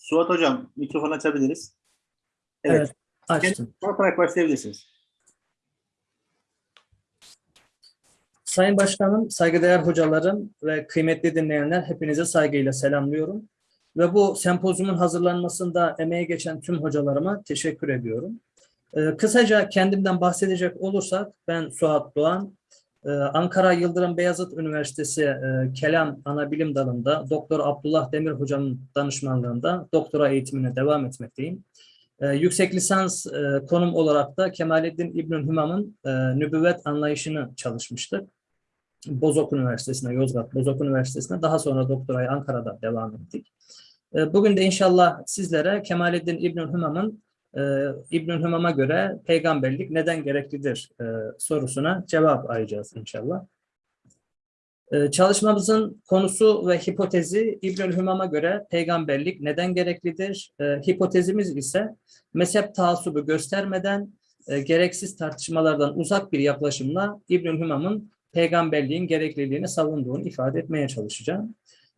Suat Hocam mikrofon açabiliriz. Evet, açtım. Tanıtarak başlayabilirsiniz. Sayın Başkanım, saygıdeğer hocalarım ve kıymetli dinleyenler hepinize saygıyla selamlıyorum. Ve bu sempozyumun hazırlanmasında emeği geçen tüm hocalarıma teşekkür ediyorum. Ee, kısaca kendimden bahsedecek olursak ben Suat Doğan, Ankara Yıldırım Beyazıt Üniversitesi e, Kelam Anabilim Dalı'nda Doktor Abdullah Demir Hocam'ın danışmanlığında doktora eğitimine devam etmekteyim. Ee, yüksek lisans e, konum olarak da Kemalettin İbnül Hümam'ın e, nübüvvet anlayışını çalışmıştık. Bozok Üniversitesi'ne, Yozgat Bozok Üniversitesi'ne daha sonra doktorayı Ankara'da devam ettik. E, bugün de inşallah sizlere Kemalettin İbnül Hümam'ın e, İbnül Hümam'a göre peygamberlik neden gereklidir sorusuna cevap arayacağız inşallah. Çalışmamızın konusu ve hipotezi İbnül Hümam'a göre peygamberlik neden gereklidir? E, hipotezimiz ise mezhep taassubu göstermeden e, gereksiz tartışmalardan uzak bir yaklaşımla İbnül Hümam'ın peygamberliğin gerekliliğini savunduğunu ifade etmeye çalışacağım.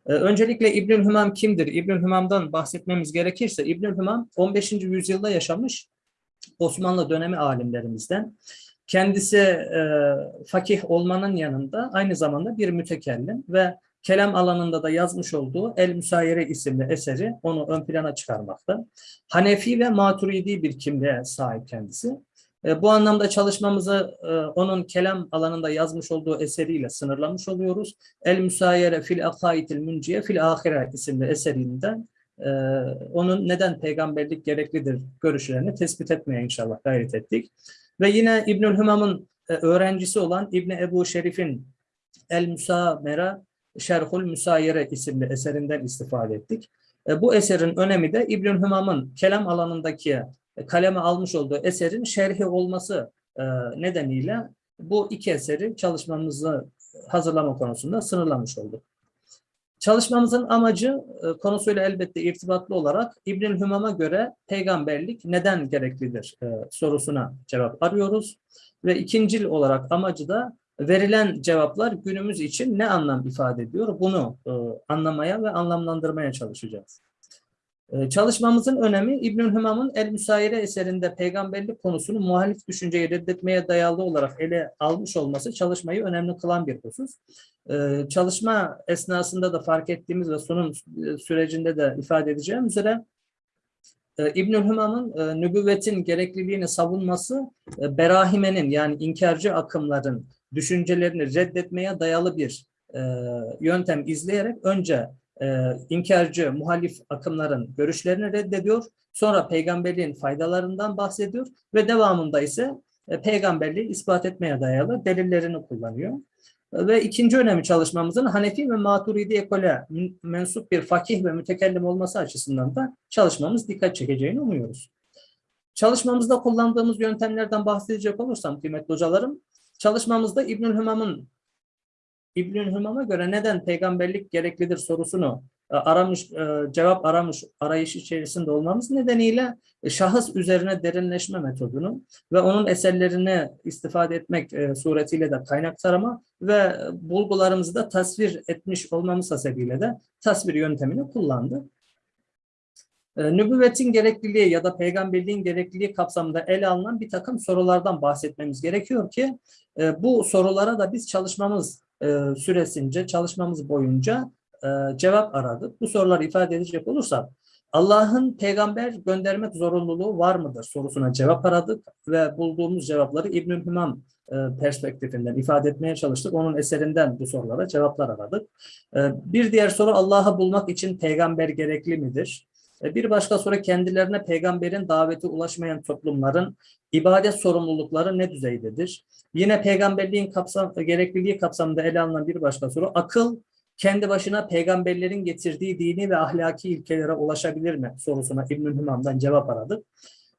Ee, Öncelikle İbnül Hümam kimdir? İbnül Hümam'dan bahsetmemiz gerekirse İbnül Hümam 15. yüzyılda yaşamış Osmanlı dönemi alimlerimizden. Kendisi e, fakih olmanın yanında aynı zamanda bir mütekellim ve kelam alanında da yazmış olduğu El Müsayere isimli eseri onu ön plana çıkarmakta. Hanefi ve Maturidi bir kimliğe sahip kendisi. E, Bu anlamda çalışmamızı e, onun kelam alanında yazmış olduğu eseriyle sınırlamış oluyoruz. El Müsayere fil Akaitil Münciye fil Ahire isimli eserinden e, onun neden peygamberlik gereklidir görüşlerini tespit etmeye inşallah gayret ettik. Ve yine İbnül Hümam'ın öğrencisi olan İbni Ebu Şerif'in El Müsamera Şerhul Müsayere isimli eserinden istifade ettik. Bu eserin önemi de İbnül Hümam'ın kelam alanındaki kaleme almış olduğu eserin şerhi olması e, nedeniyle bu iki eseri çalışmamızı hazırlama konusunda sınırlamış olduk. Çalışmamızın amacı e, konusuyla elbette irtibatlı olarak İbnül Hümam'a göre peygamberlik neden gereklidir e, sorusuna cevap arıyoruz. Ve ikincil olarak amacı da verilen cevaplar günümüz için ne anlam ifade ediyor bunu e, anlamaya ve anlamlandırmaya çalışacağız. Ee, Çalışmamızın önemi İbnül Hümam'ın El Müsayire eserinde peygamberlik konusunu muhalif düşünceyi reddetmeye dayalı olarak ele almış olması çalışmayı önemli kılan bir husus. Ee, Çalışma esnasında da fark ettiğimiz ve sunum e, sürecinde de ifade edeceğim üzere e, İbnül Hümam'ın e, nübüvvetin gerekliliğini savunması berahimenin yani inkarcı akımların düşüncelerini reddetmeye dayalı bir yöntem izleyerek önce e, inkarcı, muhalif akımların görüşlerini reddediyor. Sonra peygamberliğin faydalarından bahsediyor ve devamında ise e, peygamberliği ispat etmeye dayalı delillerini kullanıyor. E, Ve ikinci önemi çalışmamızın Hanefi ve Maturidi ekole mensup bir fakih ve mütekellim olması açısından da çalışmamız dikkat çekeceğini umuyoruz. Çalışmamızda kullandığımız yöntemlerden bahsedecek olursam kıymetli hocalarım, çalışmamızda İbnül Hümam'ın İbnül Hümam'a göre neden peygamberlik gereklidir sorusunu e, aramış, e, cevap aramış arayış içerisinde olmamız nedeniyle e, şahıs üzerine derinleşme metodunu ve onun eserlerini istifade etmek suretiyle de kaynak tarama ve bulgularımızı da tasvir etmiş olmamız hasebiyle de tasvir yöntemini kullandı. Nübüvvetin gerekliliği ya da peygamberliğin gerekliliği kapsamında ele alınan bir takım sorulardan bahsetmemiz gerekiyor ki bu sorulara da biz çalışmamız e, süresince, çalışmamız boyunca e, cevap aradık. Bu soruları ifade edecek olursak, Allah'ın peygamber göndermek zorunluluğu var mıdır sorusuna cevap aradık ve bulduğumuz cevapları İbnül Hümam e, perspektifinden ifade etmeye çalıştık. Onun eserinden bu sorulara cevaplar aradık. Bir diğer soru Allah'ı bulmak için peygamber gerekli midir? Bir başka soru kendilerine peygamberin daveti ulaşmayan toplumların ibadet sorumlulukları ne düzeydedir? Yine peygamberliğin kapsam, gerekliliği kapsamında ele alınan bir başka soru, akıl kendi başına peygamberlerin getirdiği dini ve ahlaki ilkelere ulaşabilir mi sorusuna İbnül Hümam'dan cevap aradık.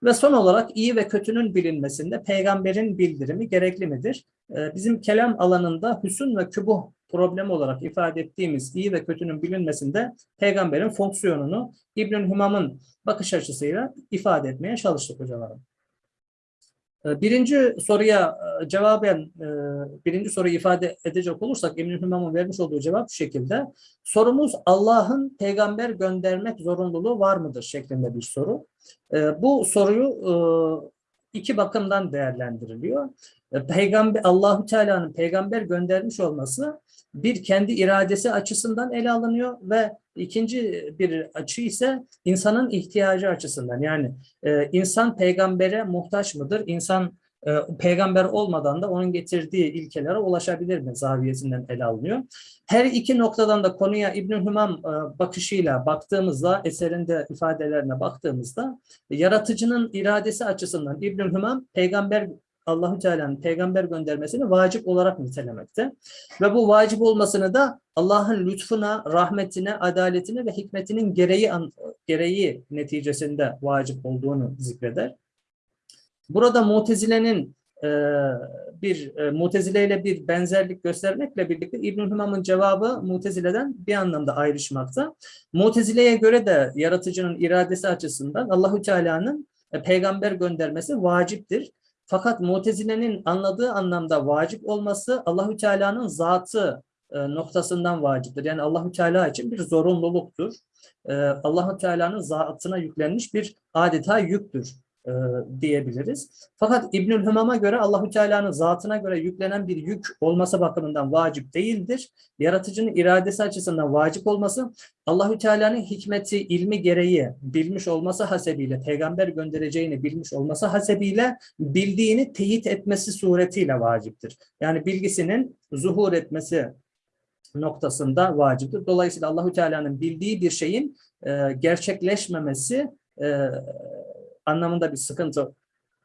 Ve son olarak iyi ve kötünün bilinmesinde peygamberin bildirimi gerekli midir? Ee, Bizim kelam alanında hüsün ve kübuh problemi olarak ifade ettiğimiz iyi ve kötünün bilinmesinde peygamberin fonksiyonunu İbnül Hümam'ın bakış açısıyla ifade etmeye çalıştık hocalarım. E, Birinci soruya e, cevaben, e, birinci soruyu ifade edecek olursak Emin Hümam'ın vermiş olduğu cevap şu şekilde. Sorumuz Allah'ın peygamber göndermek zorunluluğu var mıdır şeklinde bir soru. E, Bu soruyu e, iki bakımdan değerlendiriliyor. E, Peygamber Allahu Teala'nın peygamber göndermiş olması bir kendi iradesi açısından ele alınıyor ve ikinci bir açı ise insanın ihtiyacı açısından. Yani e, insan peygambere muhtaç mıdır? İnsan peygamber olmadan da onun getirdiği ilkelere ulaşabilir mi zaviyesinden ele alınıyor. Her iki noktadan da konuya İbn Hümam e, bakışıyla baktığımızda, eserinde ifadelerine baktığımızda yaratıcının iradesi açısından İbn Hümam peygamber Allahü Teala'nın peygamber göndermesini vacip olarak nitelemekte. Ve bu vacip olmasını da Allah'ın lütfuna, rahmetine, adaletine ve hikmetinin gereği gereği neticesinde vacip olduğunu zikreder. Burada Mutezile'nin e, bir e, Mutezile ile bir benzerlik göstermekle birlikte İbn Hümam'ın cevabı Mutezile'den bir anlamda ayrışmakta. Mutezile'ye göre de yaratıcının iradesi açısından Allahü Teala'nın e, peygamber göndermesi vaciptir. Fakat Mutezile'nin anladığı anlamda vacip olması Allahü Teala'nın zatı e, noktasından vaciptir. Yani Allahü Teala için bir zorunluluktur. E, Allahü Teala'nın zatına yüklenmiş bir adeta yüktür e, diyebiliriz. Fakat İbnül Hümam'a göre Allahü Teala'nın zatına göre yüklenen bir yük olması bakımından vacip değildir. Yaratıcının iradesi açısından vacip olması Allahü Teala'nın hikmeti, ilmi gereği bilmiş olması hasebiyle, peygamber göndereceğini bilmiş olması hasebiyle bildiğini teyit etmesi suretiyle vaciptir. Yani bilgisinin zuhur etmesi noktasında vaciptir. Dolayısıyla Allahü Teala'nın bildiği bir şeyin e, gerçekleşmemesi e, anlamında bir sıkıntı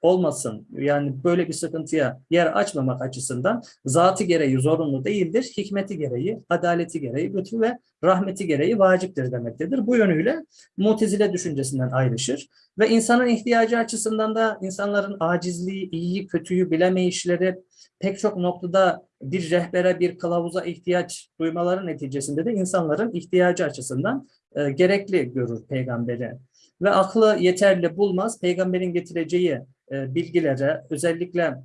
olmasın. Yani böyle bir sıkıntıya yer açmamak açısından zatı gereği zorunlu değildir. Hikmeti gereği, adaleti gereği, lütfu ve rahmeti gereği vaciptir demektedir. Bu yönüyle mutezile düşüncesinden ayrışır. Ve insanın ihtiyacı açısından da insanların acizliği, iyiyi, kötüyü bilemeyişleri pek çok noktada bir rehbere, bir kılavuza ihtiyaç duymaları neticesinde de insanların ihtiyacı açısından e, gerekli görür peygamberi ve aklı yeterli bulmaz. Peygamberin getireceği e, bilgilere, özellikle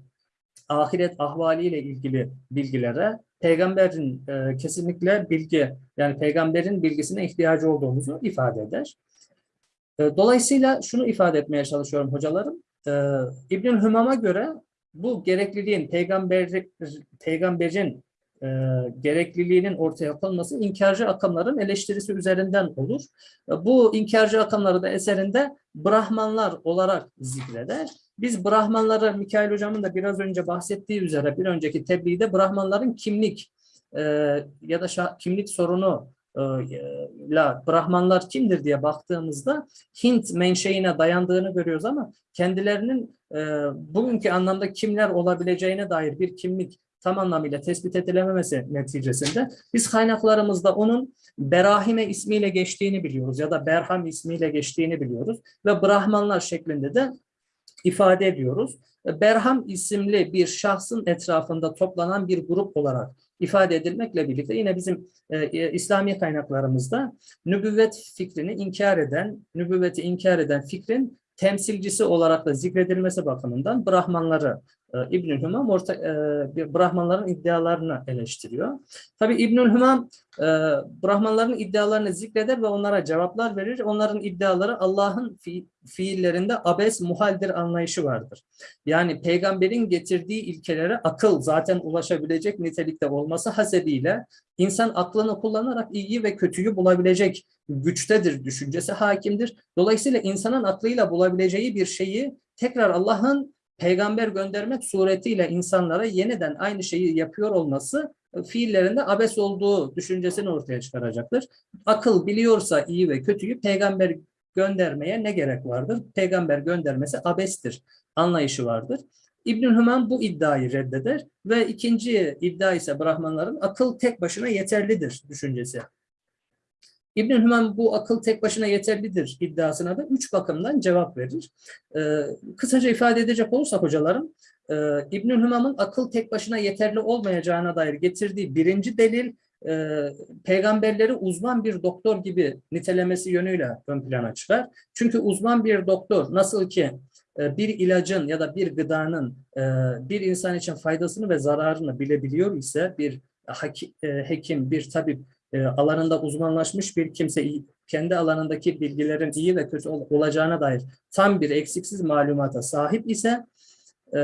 ahiret ahvaliyle ilgili bilgilere peygamberin e, kesinlikle bilgi, yani peygamberin bilgisine ihtiyacı olduğumuzu ifade eder. E, dolayısıyla şunu ifade etmeye çalışıyorum hocalarım. E, İbnül Hümam'a göre bu gerekliliğin peygamber, peygamberin e, gerekliliğinin ortaya konması inkarcı akımların eleştirisi üzerinden olur. E, bu inkarcı akımları da eserinde Brahmanlar olarak zikreder. Biz Brahmanları, Mikail Hocam'ın da biraz önce bahsettiği üzere bir önceki tebliğde Brahmanların kimlik e, ya da kimlik sorunu e, la Brahmanlar kimdir diye baktığımızda Hint menşeine dayandığını görüyoruz ama kendilerinin e, bugünkü anlamda kimler olabileceğine dair bir kimlik tam anlamıyla tespit edilememesi neticesinde biz kaynaklarımızda onun Berahime ismiyle geçtiğini biliyoruz ya da Berham ismiyle geçtiğini biliyoruz ve Brahmanlar şeklinde de ifade ediyoruz. Berham isimli bir şahsın etrafında toplanan bir grup olarak ifade edilmekle birlikte yine bizim e, e İslami kaynaklarımızda nübüvvet fikrini inkar eden, nübüvveti inkar eden fikrin temsilcisi olarak da zikredilmesi bakımından Brahmanları İbnül Hümam orta, e, Brahmanların iddialarını eleştiriyor. Tabi İbnül Hümam e, Brahmanların iddialarını zikreder ve onlara cevaplar verir. Onların iddiaları Allah'ın fi, fiillerinde abes muhaldir anlayışı vardır. Yani peygamberin getirdiği ilkelere akıl zaten ulaşabilecek nitelikte olması hasebiyle insan aklını kullanarak iyi ve kötüyü bulabilecek güçtedir düşüncesi hakimdir. Dolayısıyla insanın aklıyla bulabileceği bir şeyi tekrar Allah'ın peygamber göndermek suretiyle insanlara yeniden aynı şeyi yapıyor olması e, fiillerinde abes olduğu düşüncesini ortaya çıkaracaktır. Akıl biliyorsa iyi ve kötüyü peygamber göndermeye ne gerek vardır? Peygamber göndermesi abestir anlayışı vardır. İbnül Hümam bu iddiayı reddeder ve ikinci iddia ise Brahmanların akıl tek başına yeterlidir düşüncesi. İbn Hümam bu akıl tek başına yeterlidir iddiasına da üç bakımdan cevap verir. Ee, kısaca ifade edecek olursak hocalarım, e, İbn Hümam'ın akıl tek başına yeterli olmayacağına dair getirdiği birinci delil, e, peygamberleri uzman bir doktor gibi nitelemesi yönüyle ön plana çıkar. Çünkü uzman bir doktor nasıl ki e, bir ilacın ya da bir gıdanın e, bir insan için faydasını ve zararını bilebiliyor ise bir haki- e, bir tabip e, alanında uzmanlaşmış bir kimse kendi alanındaki bilgilerin iyi ve kötü ol- olacağına dair tam bir eksiksiz malumata sahip ise e,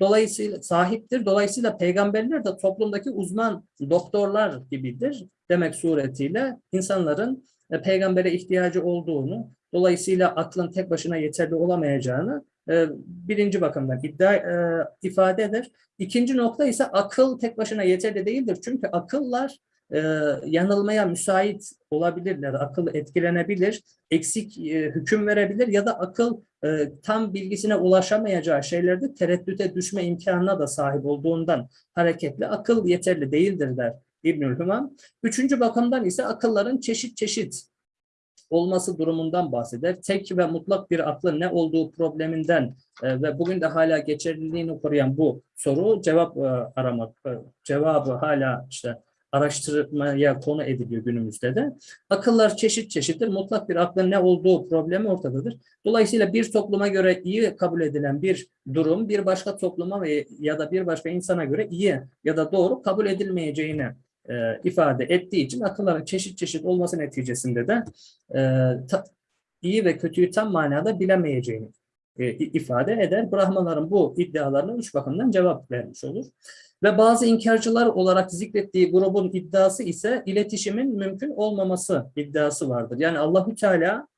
dolayısıyla sahiptir. Dolayısıyla peygamberler de toplumdaki uzman doktorlar gibidir demek suretiyle insanların e, peygambere ihtiyacı olduğunu, dolayısıyla aklın tek başına yeterli olamayacağını e, birinci bakımdan iddia e, ifade eder. İkinci nokta ise akıl tek başına yeterli değildir. Çünkü akıllar e, yanılmaya müsait olabilirler. Akıl etkilenebilir, eksik e, hüküm verebilir ya da akıl e, tam bilgisine ulaşamayacağı şeylerde tereddüte düşme imkanına da sahip olduğundan hareketle akıl yeterli değildir der İbnül Hümam. Üçüncü bakımdan ise akılların çeşit çeşit olması durumundan bahseder. Tek ve mutlak bir aklın ne olduğu probleminden e, ve bugün de hala geçerliliğini koruyan bu soru cevap e, aramak, e, cevabı hala işte araştırmaya konu ediliyor günümüzde de. Akıllar çeşit çeşittir. Mutlak bir aklın ne olduğu problemi ortadadır. Dolayısıyla bir topluma göre iyi kabul edilen bir durum bir başka topluma ve ya da bir başka insana göre iyi ya da doğru kabul edilmeyeceğini e, ifade ettiği için akılların çeşit çeşit olması neticesinde de e, ta- iyi ve kötüyü tam manada bilemeyeceğini e, ifade eder. Brahmaların bu iddialarına üç bakımdan cevap vermiş olur. Ve bazı inkarcılar olarak zikrettiği grubun iddiası ise iletişimin mümkün olmaması iddiası vardır. Yani Allahü Teala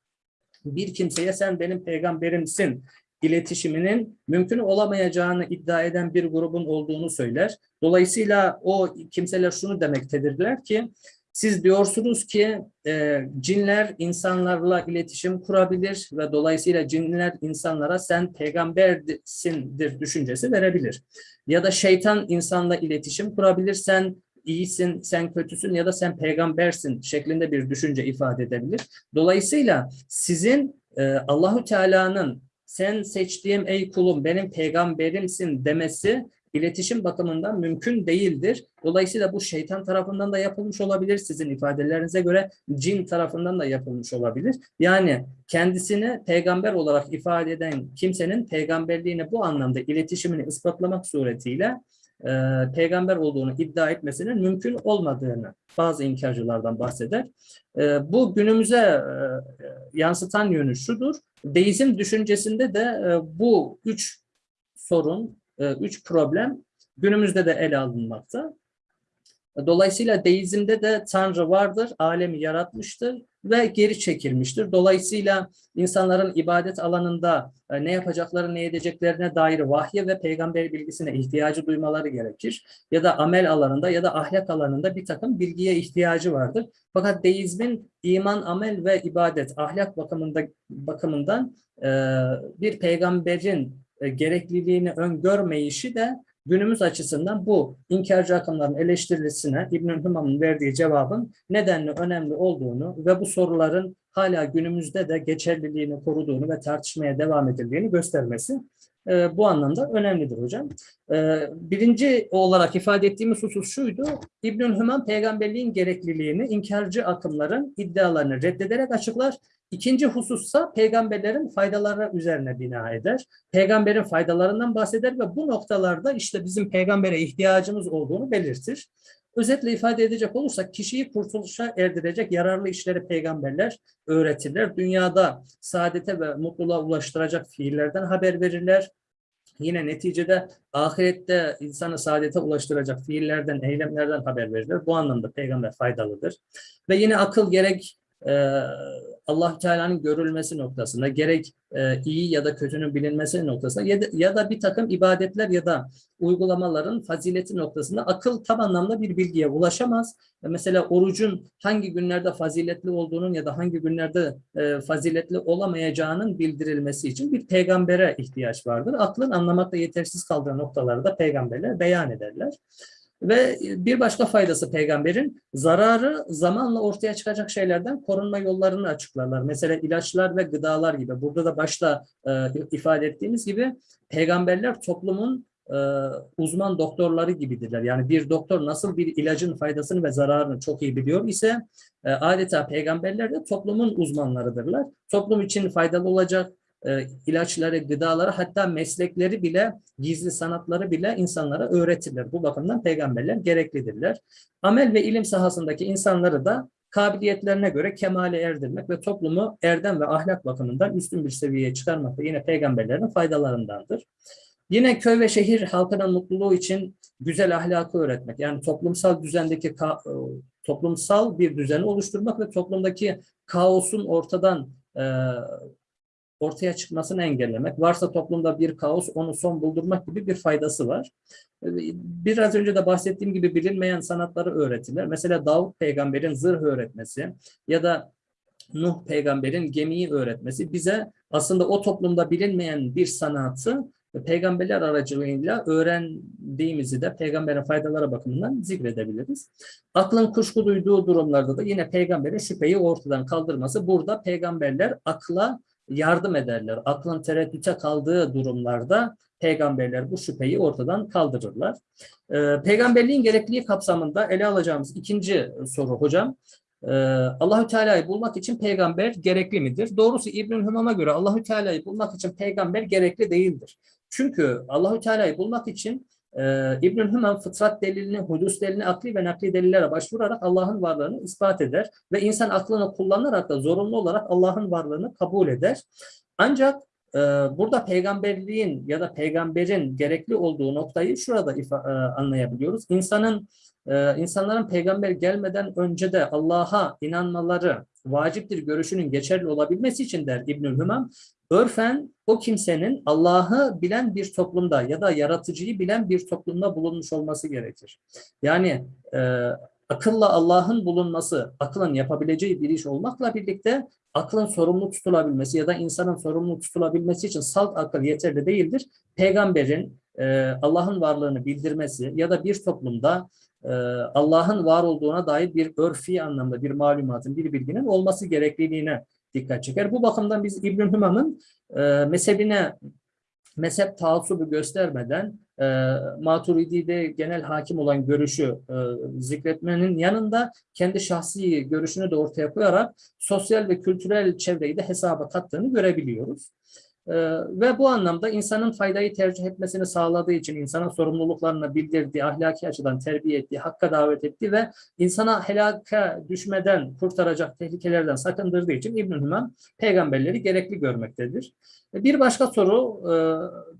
bir kimseye sen benim peygamberimsin iletişiminin mümkün olamayacağını iddia eden bir grubun olduğunu söyler. Dolayısıyla o kimseler şunu demektedirler ki siz diyorsunuz ki e, cinler insanlarla iletişim kurabilir ve dolayısıyla cinler insanlara sen peygambersindir düşüncesi verebilir. Ya da şeytan insanla iletişim kurabilir, sen iyisin, sen kötüsün ya da sen peygambersin şeklinde bir düşünce ifade edebilir. Dolayısıyla sizin e, Allahü Teala'nın sen seçtiğim ey kulum benim peygamberimsin demesi iletişim bakımından mümkün değildir. Dolayısıyla bu şeytan tarafından da yapılmış olabilir. Sizin ifadelerinize göre cin tarafından da yapılmış olabilir. Yani kendisini peygamber olarak ifade eden kimsenin peygamberliğini bu anlamda iletişimini ispatlamak suretiyle e, peygamber olduğunu iddia etmesinin mümkün olmadığını bazı inkarcılardan bahseder. E, bu günümüze e, yansıtan yönü şudur. Deizm düşüncesinde de e, bu üç sorun, e, üç problem günümüzde de ele alınmakta. Dolayısıyla deizmde de Tanrı vardır, alemi yaratmıştır ve geri çekilmiştir. Dolayısıyla insanların ibadet alanında e, ne yapacakları, ne edeceklerine dair vahye ve peygamber bilgisine ihtiyacı duymaları gerekir. Ya da amel alanında ya da ahlak alanında bir takım bilgiye ihtiyacı vardır. Fakat deizmin iman, amel ve ibadet, ahlak bakımında bakımından e, bir peygamberin e, gerekliliğini öngörmeyişi de günümüz açısından bu inkarcı akımların eleştirisine İbn Hümam'ın verdiği cevabın nedenli önemli olduğunu ve bu soruların hala günümüzde de geçerliliğini koruduğunu ve tartışmaya devam edildiğini göstermesi e, bu anlamda önemlidir hocam. E, birinci olarak ifade ettiğimiz husus şuydu. İbn Hümam peygamberliğin gerekliliğini inkarcı akımların iddialarını reddederek açıklar. İkinci husussa peygamberlerin faydaları üzerine bina eder. Peygamberin faydalarından bahseder ve bu noktalarda işte bizim peygambere ihtiyacımız olduğunu belirtir. Özetle ifade edecek olursak kişiyi kurtuluşa erdirecek yararlı işleri peygamberler öğretirler. Dünyada saadete ve mutluluğa ulaştıracak fiillerden haber verirler. Yine neticede ahirette insanı saadete ulaştıracak fiillerden, eylemlerden haber verirler. Bu anlamda peygamber faydalıdır. Ve yine akıl gerek e, allah Teala'nın görülmesi noktasında, gerek e, iyi ya da kötünün bilinmesi noktasında ya da, ya da bir takım ibadetler ya da uygulamaların fazileti noktasında akıl tam anlamda bir bilgiye ulaşamaz. E, Mesela orucun hangi günlerde faziletli olduğunun ya da hangi günlerde e, faziletli olamayacağının bildirilmesi için bir peygambere ihtiyaç vardır. Aklın anlamakta yetersiz kaldığı noktaları da peygamberler beyan ederler. Ve bir başka faydası peygamberin zararı zamanla ortaya çıkacak şeylerden korunma yollarını açıklarlar. Mesela ilaçlar ve gıdalar gibi. Burada da başta e, ifade ettiğimiz gibi peygamberler toplumun e, uzman doktorları gibidirler. Yani bir doktor nasıl bir ilacın faydasını ve zararını çok iyi biliyor ise e, adeta peygamberler de toplumun uzmanlarıdırlar. Toplum için faydalı olacak, e, ilaçları, gıdaları hatta meslekleri bile, gizli sanatları bile insanlara öğretirler. Bu bakımdan peygamberler gereklidirler. Amel ve ilim sahasındaki insanları da kabiliyetlerine göre kemale erdirmek ve toplumu erdem ve ahlak bakımından üstün bir seviyeye çıkarmak da yine peygamberlerin faydalarındandır. Yine köy ve şehir halkının mutluluğu için güzel ahlakı öğretmek. Yani toplumsal düzendeki e, toplumsal bir düzeni oluşturmak ve toplumdaki kaosun ortadan e, ortaya çıkmasını engellemek. Varsa toplumda bir kaos onu son buldurmak gibi bir faydası var. E, Biraz önce de bahsettiğim gibi bilinmeyen sanatları öğretirler. Mesela Davut peygamberin zırh öğretmesi ya da Nuh peygamberin gemiyi öğretmesi bize aslında o toplumda bilinmeyen bir sanatı peygamberler aracılığıyla öğrendiğimizi de peygamberin faydaları bakımından zikredebiliriz. Aklın kuşku duyduğu durumlarda da yine peygamberin şüpheyi ortadan kaldırması. Burada peygamberler akla yardım ederler. Aklın tereddüte kaldığı durumlarda peygamberler bu şüpheyi ortadan kaldırırlar. Ee, peygamberliğin gerekliliği kapsamında ele alacağımız ikinci soru hocam. Ee, Allahü Teala'yı bulmak için peygamber gerekli midir? Doğrusu İbnül Hümam'a göre Allahü Teala'yı bulmak için peygamber gerekli değildir. Çünkü Allahü Teala'yı bulmak için e, İbnül Hümam fıtrat delilini, hudus delilini, akli ve nakli delillere başvurarak Allah'ın varlığını ispat eder ve insan aklını kullanarak da zorunlu olarak Allah'ın varlığını kabul eder. Ancak e, burada peygamberliğin ya da peygamberin gerekli olduğu noktayı şurada ifa- e, anlayabiliyoruz. İnsanın e, insanların peygamber gelmeden önce de Allah'a inanmaları vaciptir görüşünün geçerli olabilmesi için der İbnül Hümam, örfen o kimsenin Allah'ı bilen bir toplumda ya da yaratıcıyı bilen bir toplumda bulunmuş olması gerekir. Yani e, akılla Allah'ın bulunması, akılın yapabileceği bir iş olmakla birlikte aklın sorumlu tutulabilmesi ya da insanın sorumlu tutulabilmesi için salt akıl yeterli değildir. Peygamberin e, Allah'ın varlığını bildirmesi ya da bir toplumda e, Allah'ın var olduğuna dair bir örfi anlamda bir malumatın, bir bilginin olması gerekliliğine dikkat çeker. Bu bakımdan biz İbn Hümam'ın e, mezhebine mezhep taassubu göstermeden e, Maturidi'de genel hakim olan görüşü e, zikretmenin yanında kendi şahsi görüşünü de ortaya koyarak sosyal ve kültürel çevreyi de hesaba kattığını görebiliyoruz. Ee, ve bu anlamda insanın faydayı tercih etmesini sağladığı için insanın sorumluluklarını bildirdiği, ahlaki açıdan terbiye ettiği, hakka davet ettiği ve insana helaka düşmeden kurtaracak tehlikelerden sakındırdığı için İbn-i peygamberleri gerekli görmektedir. Bir başka soru, e,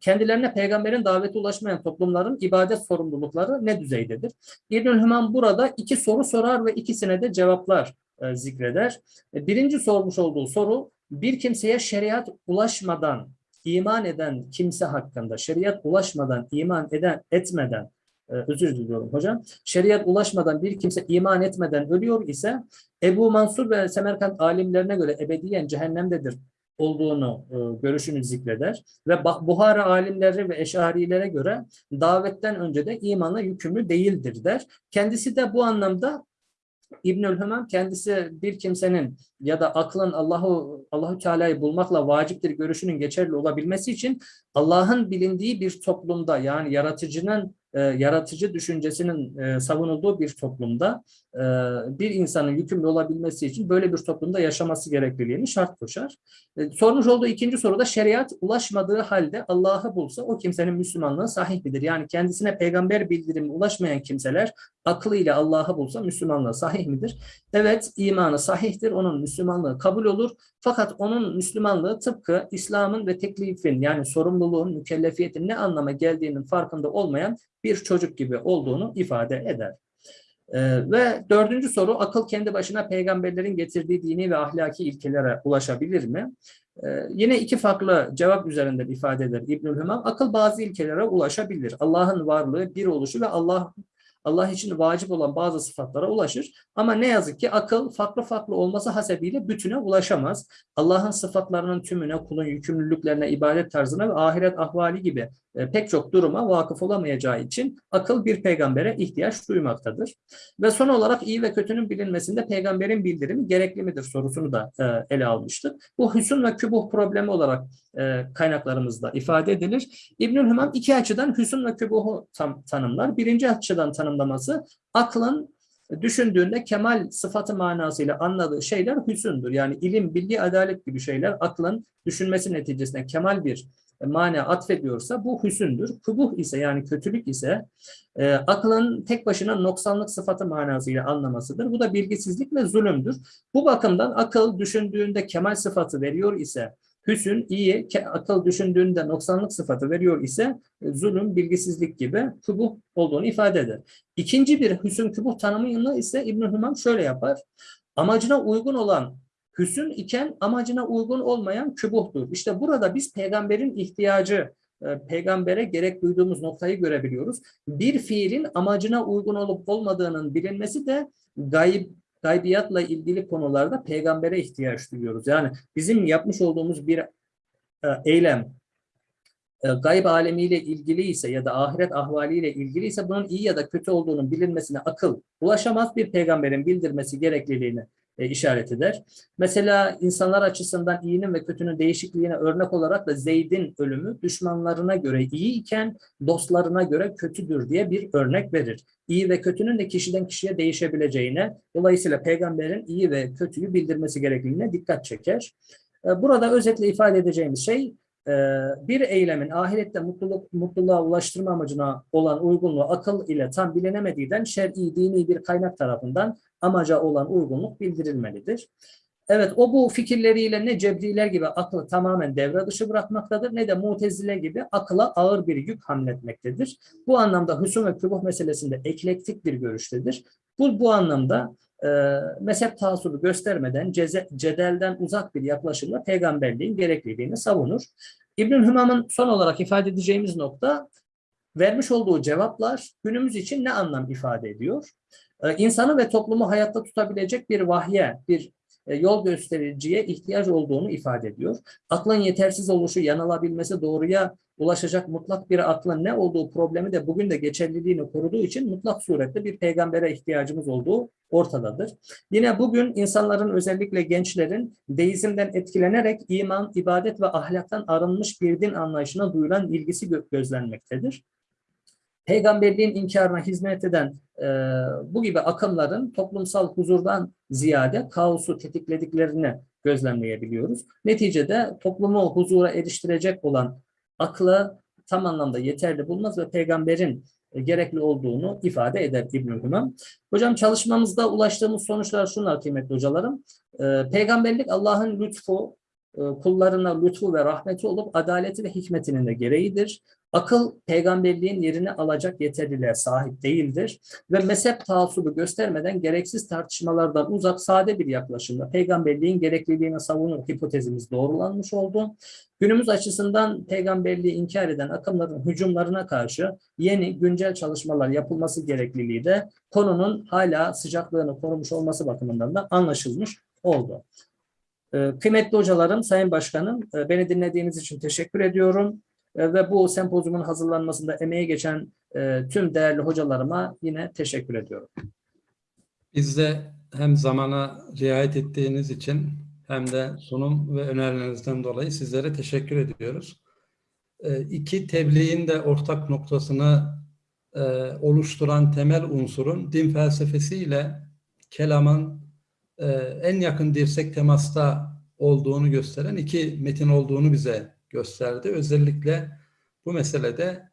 kendilerine peygamberin daveti ulaşmayan toplumların ibadet sorumlulukları ne düzeydedir? İbn-i burada iki soru sorar ve ikisine de cevaplar e, zikreder. E, Birinci sormuş olduğu soru, bir kimseye şeriat ulaşmadan iman eden kimse hakkında, şeriat ulaşmadan iman eden etmeden, e, özür diliyorum hocam, şeriat ulaşmadan bir kimse iman etmeden ölüyor ise Ebu Mansur ve Semerkant alimlerine göre ebediyen cehennemdedir olduğunu e, görüşünü zikreder ve Buhara alimleri ve eşarilere göre davetten önce de imana yükümlü değildir der. Kendisi de bu anlamda İbnül Hümam kendisi bir kimsenin ya da aklın Allahu Allahu Teala'yı bulmakla vaciptir görüşünün geçerli olabilmesi için Allah'ın bilindiği bir toplumda yani yaratıcının e, yaratıcı düşüncesinin e, savunulduğu bir toplumda e, bir insanın yükümlü olabilmesi için böyle bir toplumda yaşaması gerekliliğini şart koşar. E, sormuş olduğu ikinci soruda şeriat ulaşmadığı halde Allah'ı bulsa o kimsenin Müslümanlığı sahih midir? Yani kendisine peygamber bildirimi ulaşmayan kimseler aklıyla Allah'ı bulsa Müslümanlığı sahih midir? Evet imanı sahihtir. Onun Müslümanlığı kabul olur. Fakat onun Müslümanlığı tıpkı İslam'ın ve teklifin yani sorumluluğun, mükellefiyetin ne anlama geldiğinin farkında olmayan bir çocuk gibi olduğunu ifade eder. Ee, ve dördüncü soru akıl kendi başına peygamberlerin getirdiği dini ve ahlaki ilkelere ulaşabilir mi? Ee, yine iki farklı cevap üzerinden ifade eder İbnül Hümam. Akıl bazı ilkelere ulaşabilir. Allah'ın varlığı, bir oluşu ve Allah Allah için vacip olan bazı sıfatlara ulaşır. Ama ne yazık ki akıl farklı farklı olması hasebiyle bütüne ulaşamaz. Allah'ın sıfatlarının tümüne, kulun yükümlülüklerine, ibadet tarzına ve ahiret ahvali gibi pek çok duruma vakıf olamayacağı için akıl bir peygambere ihtiyaç duymaktadır. Ve son olarak iyi ve kötünün bilinmesinde peygamberin bildirimi gerekli midir sorusunu da e, ele almıştık. Bu hüsn ve kübuh problemi olarak e, kaynaklarımızda ifade edilir. İbnül Hümam iki açıdan hüsn ve kübuhu tam, tanımlar. Birinci açıdan tanımlaması aklın düşündüğünde kemal sıfatı manasıyla anladığı şeyler hüsündür. Yani ilim, bilgi, adalet gibi şeyler aklın düşünmesi neticesinde kemal bir mana atfediyorsa bu hüsündür. Kubuh ise yani kötülük ise e, aklın tek başına noksanlık sıfatı manasıyla anlamasıdır. Bu da bilgisizlik ve zulümdür. Bu bakımdan akıl düşündüğünde kemal sıfatı veriyor ise hüsün iyi, akıl düşündüğünde noksanlık sıfatı veriyor ise e, zulüm, bilgisizlik gibi kubuh olduğunu ifade eder. İkinci bir hüsün kubuh tanımını ise İbn-i Hümam şöyle yapar. Amacına uygun olan hüsün iken amacına uygun olmayan kübuhtur. İşte burada biz peygamberin ihtiyacı, e, peygambere gerek duyduğumuz noktayı görebiliyoruz. Bir fiilin amacına uygun olup olmadığının bilinmesi de gayb, gaybiyatla ilgili konularda peygambere ihtiyaç duyuyoruz. Yani bizim yapmış olduğumuz bir e, eylem e, gayb alemiyle ilgili ise ya da ahiret ahvaliyle ilgili ise bunun iyi ya da kötü olduğunun bilinmesine akıl ulaşamaz bir peygamberin bildirmesi gerekliliğini e, işaret eder. Mesela insanlar açısından iyinin ve kötünün değişikliğine örnek olarak da Zeyd'in ölümü düşmanlarına göre iyi iken dostlarına göre kötüdür diye bir örnek verir. İyi ve kötünün de kişiden kişiye değişebileceğine, dolayısıyla peygamberin iyi ve kötüyü bildirmesi gerekliliğine dikkat çeker. E, Burada özetle ifade edeceğimiz şey e, bir eylemin ahirette mutluluk, mutluluğa ulaştırma amacına olan uygunluğu akıl ile tam bilinemediğinden şer'i, dini bir kaynak tarafından amaca olan uygunluk bildirilmelidir. Evet o bu fikirleriyle ne cebriler gibi aklı tamamen devre dışı bırakmaktadır ne de mutezile gibi akla ağır bir yük hamletmektedir. Bu anlamda hüsum ve kübuh meselesinde eklektik bir görüştedir. Bu, bu anlamda e, mezhep taassubu göstermeden ceze, cedelden uzak bir yaklaşımla peygamberliğin gerekliliğini savunur. İbnül Hümam'ın son olarak ifade edeceğimiz nokta vermiş olduğu cevaplar günümüz için ne anlam ifade ediyor? Ee, insanı ve toplumu hayatta tutabilecek bir vahye, bir e, yol göstericiye ihtiyaç olduğunu ifade ediyor. Aklın yetersiz oluşu, yanılabilmesi, doğruya ulaşacak mutlak bir aklın ne olduğu problemi de bugün de geçerliliğini koruduğu için mutlak surette bir peygambere ihtiyacımız olduğu ortadadır. Yine bugün insanların özellikle gençlerin deizmden etkilenerek iman, ibadet ve ahlaktan arınmış bir din anlayışına duyulan ilgisi gö- gözlenmektedir peygamberliğin inkarına hizmet eden e, bu gibi akımların toplumsal huzurdan ziyade kaosu tetiklediklerini gözlemleyebiliyoruz. Neticede toplumu huzura eriştirecek olan aklı tam anlamda yeterli bulmaz ve peygamberin e, gerekli olduğunu ifade eder Hümam. Hocam çalışmamızda ulaştığımız sonuçlar şunlar kıymetli hocalarım. E, peygamberlik Allah'ın lütfu, e, kullarına lütfu ve rahmeti olup adaleti ve hikmetinin de gereğidir. Akıl peygamberliğin yerini alacak yeterliliğe sahip değildir ve mezhep taassubu göstermeden gereksiz tartışmalardan uzak sade bir yaklaşımla peygamberliğin gerekliliğini savunur hipotezimiz doğrulanmış oldu. Günümüz açısından peygamberliği inkar eden akımların hücumlarına karşı yeni güncel çalışmalar yapılması gerekliliği de konunun hala sıcaklığını korumuş olması bakımından da anlaşılmış oldu. Ee, Kıymetli hocalarım, Sayın Başkanım, e, beni dinlediğiniz için teşekkür ediyorum. E, Ve bu sempozyumun hazırlanmasında emeği geçen e, tüm değerli hocalarıma yine teşekkür ediyorum. Biz de hem zamana riayet ettiğiniz için hem de sunum ve önerilerinizden dolayı sizlere teşekkür ediyoruz. Ee, İki tebliğin de ortak noktasını e, oluşturan temel unsurun din felsefesiyle kelamın e, en yakın dirsek temasta olduğunu gösteren iki metin olduğunu bize gösterdi. Özellikle bu meselede